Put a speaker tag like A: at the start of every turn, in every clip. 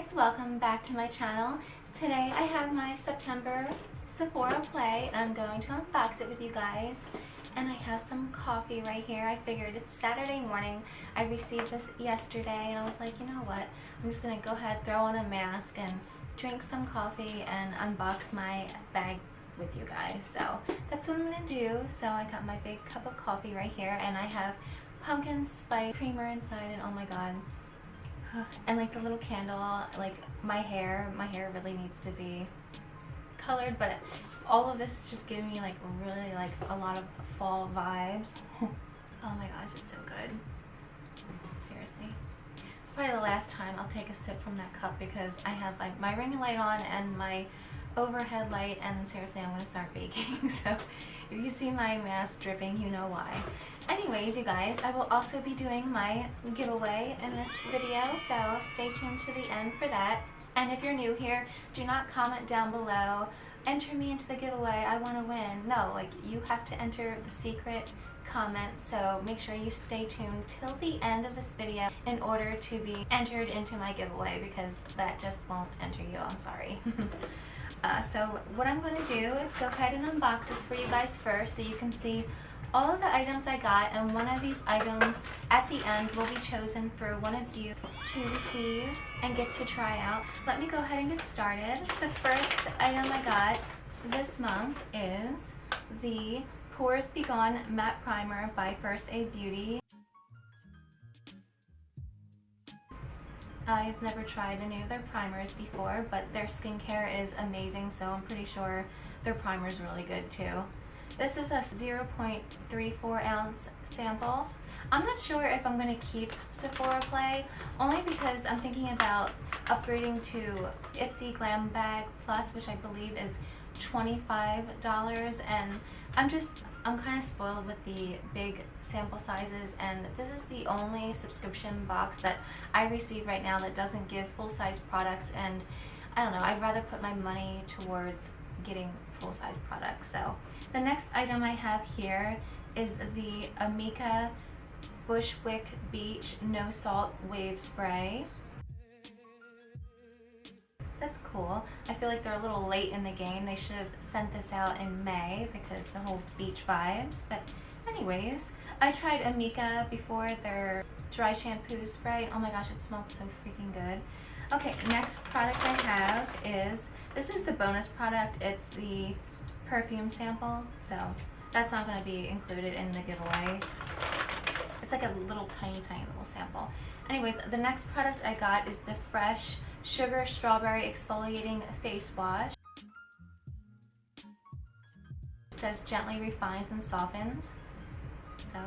A: guys, welcome back to my channel. Today I have my September Sephora play and I'm going to unbox it with you guys. And I have some coffee right here. I figured it's Saturday morning. I received this yesterday and I was like, you know what? I'm just going to go ahead, throw on a mask and drink some coffee and unbox my bag with you guys. So that's what I'm going to do. So I got my big cup of coffee right here and I have pumpkin spice creamer inside and oh my god and like the little candle like my hair my hair really needs to be colored but all of this is just giving me like really like a lot of fall vibes. Oh my gosh it's so good. Seriously. It's probably the last time I'll take a sip from that cup because I have like my ring light on and my overhead light and seriously I'm to start baking so if you see my mask dripping you know why. Anyways you guys I will also be doing my giveaway in this video so stay tuned to the end for that. And if you're new here do not comment down below. Enter me into the giveaway. I want to win. No like you have to enter the secret comment so make sure you stay tuned till the end of this video in order to be entered into my giveaway because that just won't enter you. I'm sorry Uh, so what I'm going to do is go ahead and unbox this for you guys first so you can see all of the items I got and one of these items at the end will be chosen for one of you to receive and get to try out. Let me go ahead and get started. The first item I got this month is the Pores Be Gone Matte Primer by First Aid Beauty. I've never tried any of their primers before, but their skincare is amazing, so I'm pretty sure their primer is really good too. This is a 0.34 ounce sample. I'm not sure if I'm going to keep Sephora Play, only because I'm thinking about upgrading to Ipsy Glam Bag Plus, which I believe is $25, and I'm just, I'm kind of spoiled with the big sample sizes and this is the only subscription box that I receive right now that doesn't give full-size products and I don't know, I'd rather put my money towards getting full-size products. So the next item I have here is the Amika Bushwick Beach No Salt Wave Spray. That's cool. I feel like they're a little late in the game. They should have sent this out in May because the whole beach vibes. But anyways, I tried Amika before, their dry shampoo spray. Oh my gosh, it smells so freaking good. Okay, next product I have is, this is the bonus product. It's the perfume sample. So that's not going to be included in the giveaway. It's like a little tiny, tiny little sample. Anyways, the next product I got is the Fresh Sugar Strawberry Exfoliating Face Wash. It says gently refines and softens so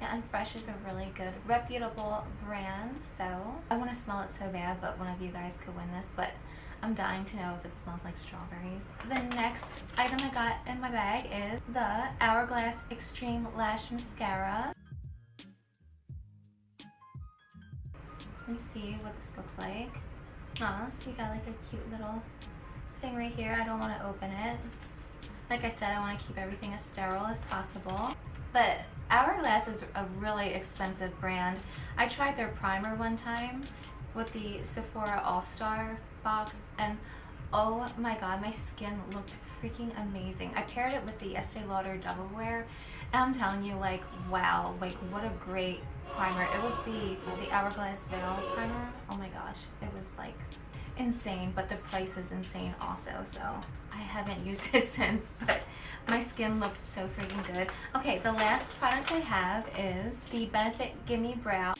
A: yeah, and Fresh is a really good, reputable brand, so I want to smell it so bad, but one of you guys could win this, but I'm dying to know if it smells like strawberries. The next item I got in my bag is the Hourglass Extreme Lash Mascara. Let me see what this looks like. Aw, so you got like a cute little thing right here. I don't want to open it. Like I said, I want to keep everything as sterile as possible. But Hourglass is a really expensive brand. I tried their primer one time with the Sephora All-Star box and oh my god, my skin looked freaking amazing. I paired it with the Estee Lauder Double Wear and I'm telling you like wow, like what a great primer. It was the, the Hourglass Veil primer. Oh my gosh, it was like insane, but the price is insane also, so I haven't used it since, but my skin looks so freaking good. Okay, the last product I have is the Benefit Gimme Brow.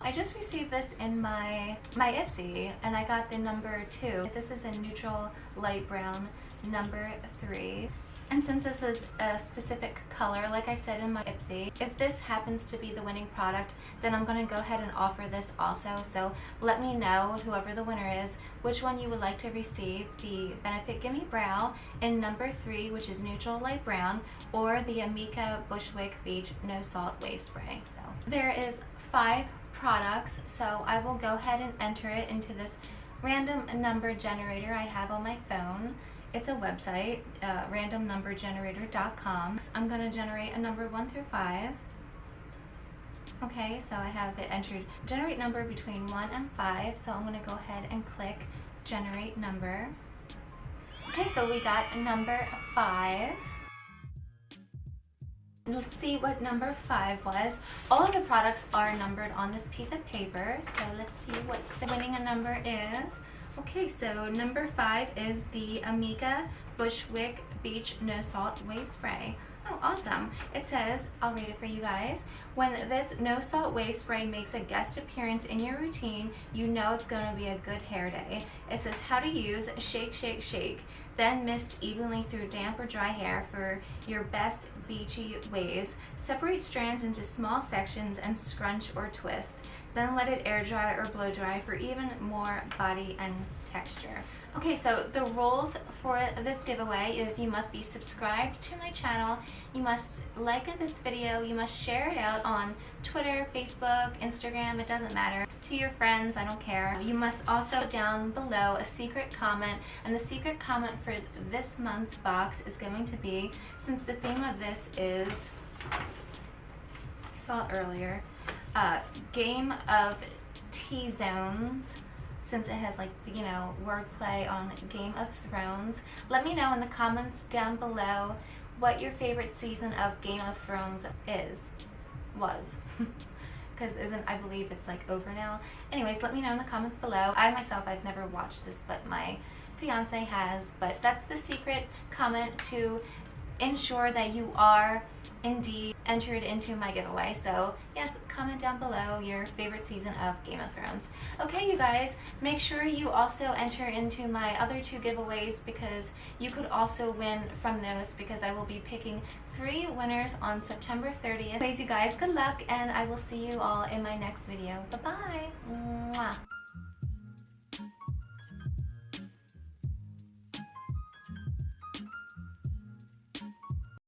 A: I just received this in my, my Ipsy and I got the number two. This is a neutral light brown number three. And since this is a specific color, like I said in my Ipsy, if this happens to be the winning product, then I'm going to go ahead and offer this also. So let me know, whoever the winner is, which one you would like to receive, the Benefit Gimme Brow in number 3, which is neutral light brown, or the Amika Bushwick Beach No Salt Wave Spray. So there is five products, so I will go ahead and enter it into this random number generator I have on my phone. It's a website, uh, randomnumbergenerator.com. I'm going to generate a number 1 through 5. Okay, so I have it entered generate number between 1 and 5. So I'm going to go ahead and click generate number. Okay, so we got a number 5. Let's see what number 5 was. All of the products are numbered on this piece of paper. So let's see what the winning number is. Okay, so number 5 is the Amika Bushwick Beach No Salt Wave Spray. Oh, awesome. It says, I'll read it for you guys. When this no salt wave spray makes a guest appearance in your routine, you know it's going to be a good hair day. It says how to use, shake, shake, shake. Then mist evenly through damp or dry hair for your best beachy waves. Separate strands into small sections and scrunch or twist. Then let it air dry or blow dry for even more body and texture. Okay, so the rules for this giveaway is you must be subscribed to my channel, you must like this video, you must share it out on Twitter, Facebook, Instagram, it doesn't matter, to your friends, I don't care. You must also down below a secret comment, and the secret comment for this month's box is going to be, since the theme of this is, I saw it earlier, uh, Game of T-Zones, since it has like, you know, wordplay on Game of Thrones. Let me know in the comments down below what your favorite season of Game of Thrones is, was. Because isn't, I believe it's like over now. Anyways, let me know in the comments below. I myself, I've never watched this, but my fiance has. But that's the secret comment to ensure that you are indeed entered into my giveaway. So yes, comment down below your favorite season of Game of Thrones. Okay, you guys, make sure you also enter into my other two giveaways because you could also win from those because I will be picking three winners on September 30th. Anyways, you guys, good luck and I will see you all in my next video. Bye-bye.